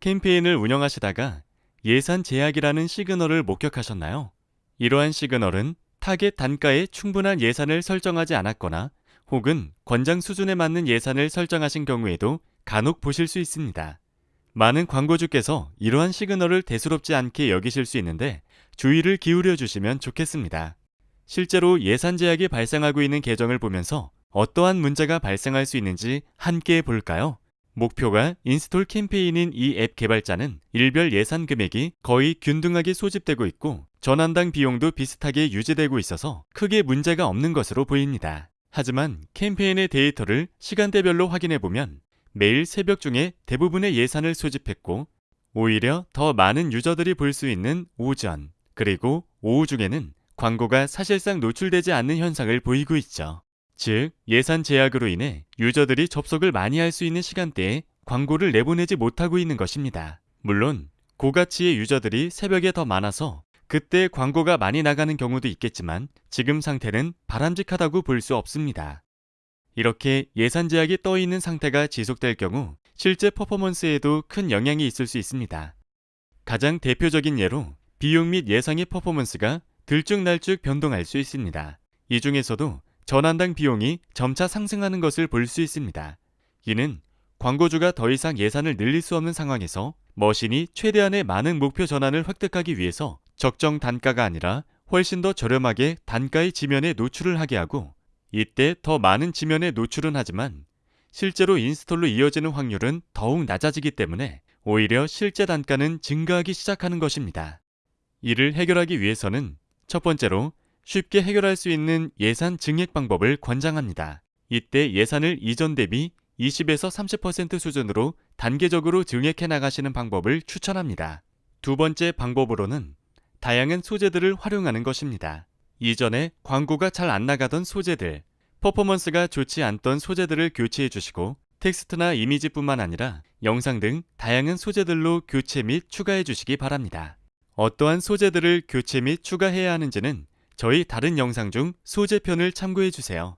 캠페인을 운영하시다가 예산 제약이라는 시그널을 목격하셨나요? 이러한 시그널은 타겟 단가에 충분한 예산을 설정하지 않았거나 혹은 권장 수준에 맞는 예산을 설정하신 경우에도 간혹 보실 수 있습니다. 많은 광고주께서 이러한 시그널을 대수롭지 않게 여기실 수 있는데 주의를 기울여 주시면 좋겠습니다. 실제로 예산 제약이 발생하고 있는 계정을 보면서 어떠한 문제가 발생할 수 있는지 함께 볼까요? 목표가 install 캠페인인 이 앱 개발자는 일별 예산 금액이 거의 균등하게 소진되고 있고 전환당 비용도 비슷하게 유지되고 있어서 크게 문제가 없는 것으로 보입니다. 하지만 캠페인의 데이터를 시간대별로 확인해 보면 매일 새벽 중에 대부분의 예산을 소진했고 오히려 더 많은 유저들이 볼 수 있는 오전 그리고 오후 중에는 광고가 사실상 노출되지 않는 현상을 보이고 있죠. 즉, 예산 제약으로 인해 유저들이 접속을 많이 할 수 있는 시간대에 광고를 내보내지 못하고 있는 것입니다. 물론, 고가치의 유저들이 새벽에 더 많아서 그때 광고가 많이 나가는 경우도 있겠지만 지금 상태는 바람직하다고 볼 수 없습니다. 이렇게 예산 제약이 떠 있는 상태가 지속될 경우 실제 퍼포먼스에도 큰 영향이 있을 수 있습니다. 가장 대표적인 예로 비용 및 예상의 퍼포먼스가 들쭉날쭉 변동할 수 있습니다. 이 중에서도 전환당 비용이 점차 상승하는 것을 볼 수 있습니다. 이는 광고주가 더 이상 예산을 늘릴 수 없는 상황에서 machine이 최대한의 많은 목표 전환을 획득하기 위해서 적정 단가가 아니라 훨씬 더 저렴하게 단가의 지면에 노출을 하게 하고 이때 더 많은 지면에 노출은 하지만 실제로 install로 이어지는 확률은 더욱 낮아지기 때문에 오히려 실제 단가는 증가하기 시작하는 것입니다. 이를 해결하기 위해서는 첫 번째로 쉽게 해결할 수 있는 예산 증액 방법을 권장합니다. 이때 예산을 이전 대비 20에서 30% 수준으로 단계적으로 증액해 나가시는 방법을 추천합니다. 두 번째 방법으로는 다양한 소재들을 활용하는 것입니다. 이전에 광고가 잘 안 나가던 소재들, 퍼포먼스가 좋지 않던 소재들을 교체해 주시고 텍스트나 이미지뿐만 아니라 영상 등 다양한 소재들로 교체 및 추가해 주시기 바랍니다. 어떠한 소재들을 교체 및 추가해야 하는지는 저희 다른 영상 중 소재편을 참고해 주세요.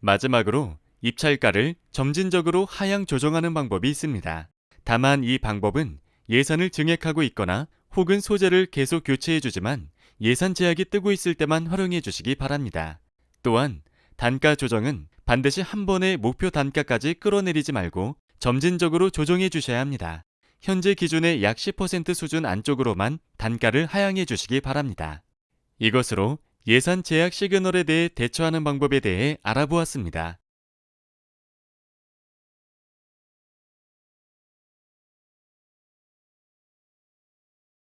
마지막으로 입찰가를 점진적으로 하향 조정하는 방법이 있습니다. 다만 이 방법은 예산을 증액하고 있거나 혹은 소재를 계속 교체해 주지만 예산 제약이 뜨고 있을 때만 활용해 주시기 바랍니다. 또한 단가 조정은 반드시 한 번에 목표 단가까지 끌어내리지 말고 점진적으로 조정해 주셔야 합니다. 현재 기준의 약 10% 수준 안쪽으로만 단가를 하향해 주시기 바랍니다. 이것으로 예산 제약 시그널에 대해 대처하는 방법에 대해 알아보았습니다.